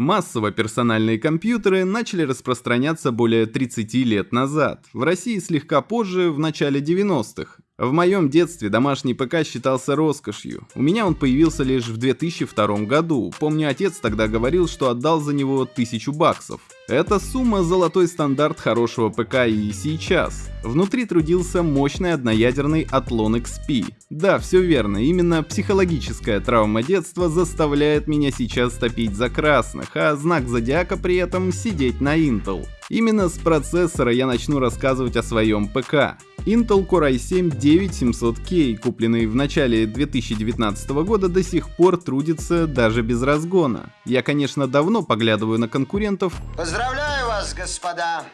Массово персональные компьютеры начали распространяться более 30 лет назад, в России слегка позже, в начале 90-х. В моем детстве домашний ПК считался роскошью. У меня он появился лишь в 2002 году. Помню, отец тогда говорил, что отдал за него тысячу баксов. Эта сумма – золотой стандарт хорошего ПК и сейчас. Внутри трудился мощный одноядерный Athlon XP. Да, все верно, именно психологическая травма детства заставляет меня сейчас топить за красных, а знак зодиака при этом сидеть на Intel. Именно с процессора я начну рассказывать о своем ПК. Intel Core i7-9700K, купленный в начале 2019 года, до сих пор трудится даже без разгона. Я, конечно, давно поглядываю на конкурентов. Поздравляю вас, господа!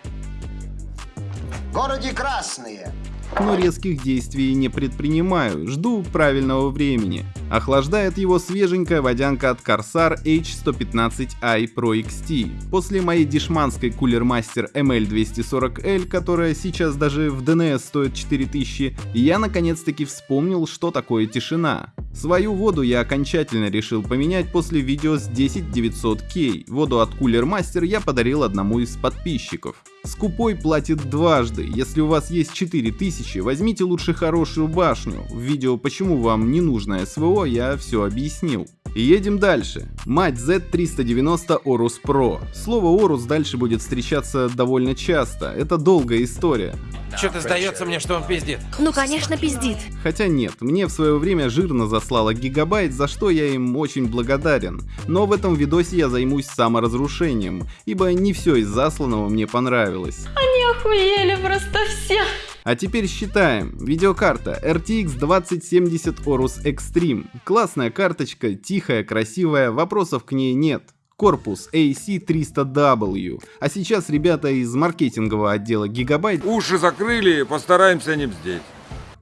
В городе Красные но резких действий не предпринимаю, жду правильного времени. Охлаждает его свеженькая водянка от Corsair H115i Pro XT. После моей дешманской Cooler Master ML240L, которая сейчас даже в DNS стоит 4000, я наконец-таки вспомнил, что такое тишина. Свою воду я окончательно решил поменять после видео с 10900K. Воду от Cooler Master я подарил одному из подписчиков. Скупой платит дважды. Если у вас есть 4000, возьмите лучше хорошую башню. В видео «Почему вам не нужно СВО» я все объяснил. едем дальше. Мать Z390 Orus Pro. Слово Orus дальше будет встречаться довольно часто. Это долгая история. Что-то сдается мне, что он пиздит. Ну, конечно, пиздит. Хотя нет, мне в свое время жирно заслало гигабайт, за что я им очень благодарен. Но в этом видосе я займусь саморазрушением, ибо не все из засланного мне понравилось. Они охуели просто все. А теперь считаем. Видеокарта RTX 2070 Orus Extreme. Классная карточка, тихая, красивая, вопросов к ней нет корпус AC300W. А сейчас ребята из маркетингового отдела Gigabyte уши закрыли, постараемся не бздеть.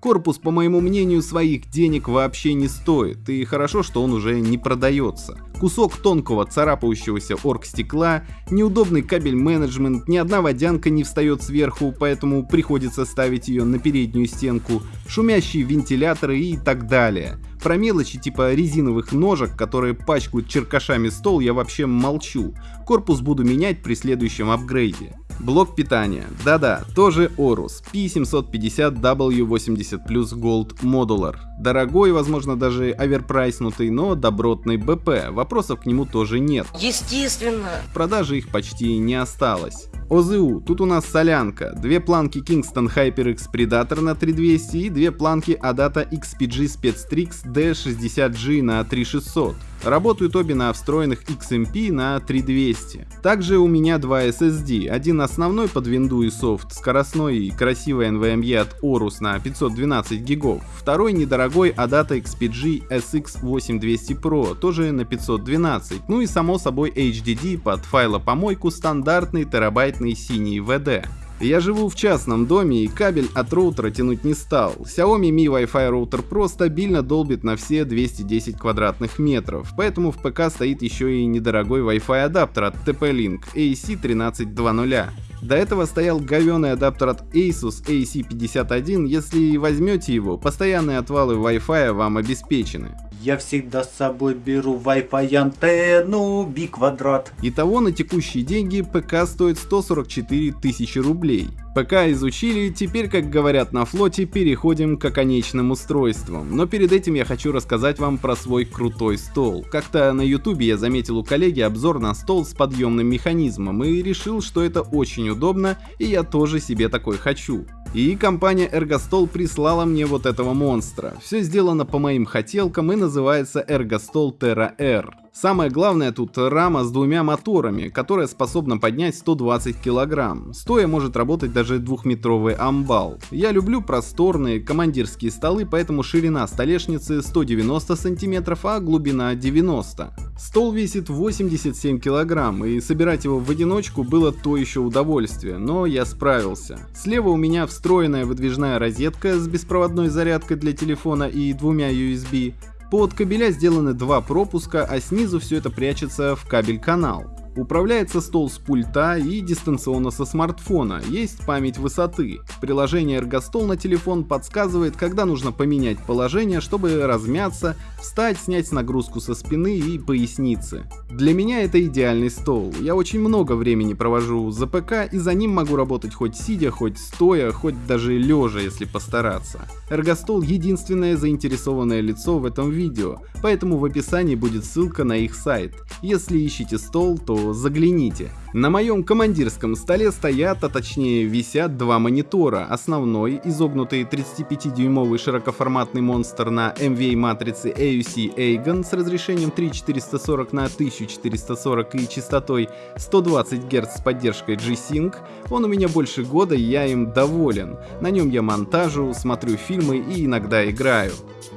Корпус, по моему мнению, своих денег вообще не стоит, и хорошо, что он уже не продается. Кусок тонкого царапающегося оргстекла, неудобный кабель менеджмент, ни одна водянка не встает сверху, поэтому приходится ставить ее на переднюю стенку, шумящие вентиляторы и так далее. Про мелочи типа резиновых ножек, которые пачкают черкашами стол, я вообще молчу. Корпус буду менять при следующем апгрейде. Блок питания. Да-да, тоже Orus. P750W80 Plus Gold Modular. Дорогой, возможно даже оверпрайснутый, но добротный БП. Вопросов к нему тоже нет. Естественно. В продаже их почти не осталось. ОЗУ. Тут у нас солянка. Две планки Kingston HyperX Predator на 3200 и две планки Adata XPG Spectrix D60G на 3600. Работают обе на встроенных XMP на 3200. Также у меня два SSD. Один основной под винду и софт, скоростной и красивый NVMe от Orus на 512 гигов. Второй недорогой Adata XPG SX8200 Pro, тоже на 512. Ну и само собой HDD под файлопомойку стандартный терабайтный синий VD. Я живу в частном доме и кабель от роутера тянуть не стал. Xiaomi Mi Wi-Fi роутер Pro стабильно долбит на все 210 квадратных метров, поэтому в ПК стоит еще и недорогой Wi-Fi адаптер от TP-Link AC1320. До этого стоял говёный адаптер от Asus AC51, если возьмете его, постоянные отвалы Wi-Fi вам обеспечены. Я всегда с собой беру Wi-Fi антенну, би квадрат. Итого на текущие деньги ПК стоит 144 тысячи рублей. ПК изучили, теперь, как говорят на флоте, переходим к оконечным устройствам. Но перед этим я хочу рассказать вам про свой крутой стол. Как-то на ютубе я заметил у коллеги обзор на стол с подъемным механизмом и решил, что это очень удобно и я тоже себе такой хочу. И компания Ergostol прислала мне вот этого монстра. Все сделано по моим хотелкам и называется Ergostol Terra R. Самое главное тут рама с двумя моторами, которая способна поднять 120 кг. Стоя может работать даже двухметровый амбал. Я люблю просторные командирские столы, поэтому ширина столешницы 190 см, а глубина 90 Стол весит 87 кг, и собирать его в одиночку было то еще удовольствие, но я справился. Слева у меня встроенная выдвижная розетка с беспроводной зарядкой для телефона и двумя USB. Под кабеля сделаны два пропуска, а снизу все это прячется в кабель-канал. Управляется стол с пульта и дистанционно со смартфона, есть память высоты. Приложение Эргостол на телефон подсказывает, когда нужно поменять положение, чтобы размяться, встать, снять нагрузку со спины и поясницы. Для меня это идеальный стол. Я очень много времени провожу за ПК и за ним могу работать хоть сидя, хоть стоя, хоть даже лежа, если постараться. Эргостол единственное заинтересованное лицо в этом видео, поэтому в описании будет ссылка на их сайт. Если ищете стол, то загляните. На моем командирском столе стоят, а точнее висят два монитора. Основной, изогнутый 35-дюймовый широкоформатный монстр на MVA матрице AUC Aegon с разрешением 3440 на 1440 и частотой 120 Гц с поддержкой G-Sync. Он у меня больше года, и я им доволен. На нем я монтажу, смотрю фильмы и иногда играю.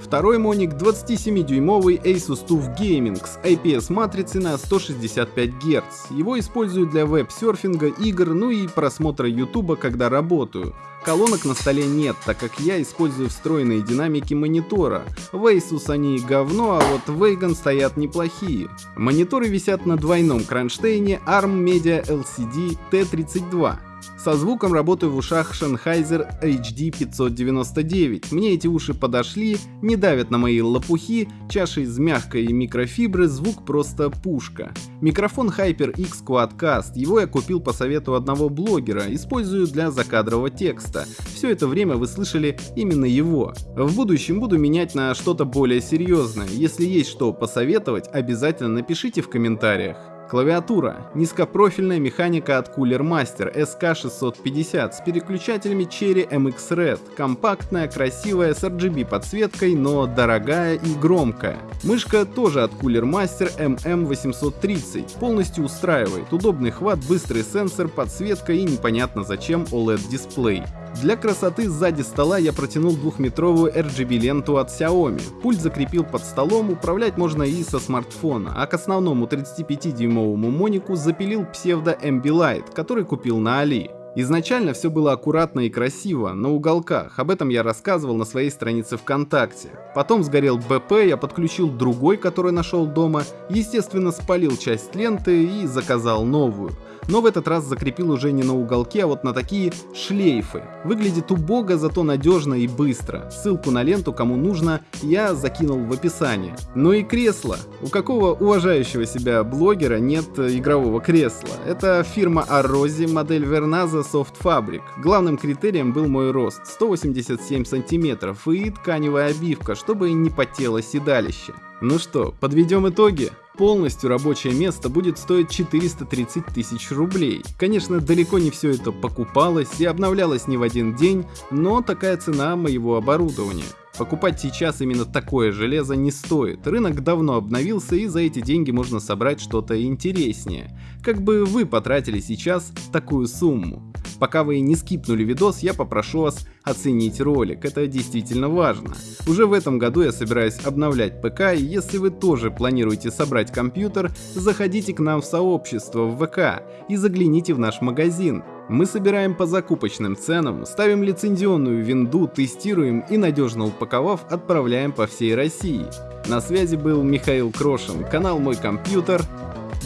Второй моник 27-дюймовый Asus TUF Gaming с IPS матрицей на 165 Гц. Его использую для веб-серфинга, игр, ну и просмотра ютуба, когда работаю. Колонок на столе нет, так как я использую встроенные динамики монитора. В Asus они говно, а вот в Wagon стоят неплохие. Мониторы висят на двойном кронштейне ARM Media LCD T32. Со звуком работаю в ушах Sennheiser HD 599. Мне эти уши подошли, не давят на мои лопухи, чаша из мягкой микрофибры, звук просто пушка. Микрофон HyperX Quadcast, его я купил по совету одного блогера, использую для закадрового текста. Все это время вы слышали именно его. В будущем буду менять на что-то более серьезное. Если есть что посоветовать, обязательно напишите в комментариях. Клавиатура. Низкопрофильная механика от Cooler Master SK650 с переключателями Cherry MX Red. Компактная, красивая, с RGB подсветкой, но дорогая и громкая. Мышка тоже от Cooler Master MM830. Полностью устраивает. Удобный хват, быстрый сенсор, подсветка и непонятно зачем OLED дисплей. Для красоты сзади стола я протянул двухметровую RGB ленту от Xiaomi. Пульт закрепил под столом, управлять можно и со смартфона, а к основному 35-дюймовому монику запилил псевдо Ambilight, который купил на Али. Изначально все было аккуратно и красиво, на уголках, об этом я рассказывал на своей странице ВКонтакте. Потом сгорел БП, я подключил другой, который нашел дома, естественно спалил часть ленты и заказал новую но в этот раз закрепил уже не на уголке, а вот на такие шлейфы. Выглядит убого, зато надежно и быстро. Ссылку на ленту, кому нужно, я закинул в описании. Ну и кресло. У какого уважающего себя блогера нет игрового кресла? Это фирма Arrozi, модель Vernaza Soft Fabric. Главным критерием был мой рост 187 сантиметров и тканевая обивка, чтобы не потело седалище. Ну что, подведем итоги? Полностью рабочее место будет стоить 430 тысяч рублей. Конечно, далеко не все это покупалось и обновлялось не в один день, но такая цена моего оборудования. Покупать сейчас именно такое железо не стоит. Рынок давно обновился и за эти деньги можно собрать что-то интереснее. Как бы вы потратили сейчас такую сумму? Пока вы не скипнули видос, я попрошу вас оценить ролик, это действительно важно. Уже в этом году я собираюсь обновлять ПК, и если вы тоже планируете собрать компьютер, заходите к нам в сообщество в ВК и загляните в наш магазин. Мы собираем по закупочным ценам, ставим лицензионную винду, тестируем и надежно упаковав, отправляем по всей России. На связи был Михаил Крошин, канал Мой Компьютер.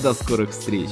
До скорых встреч!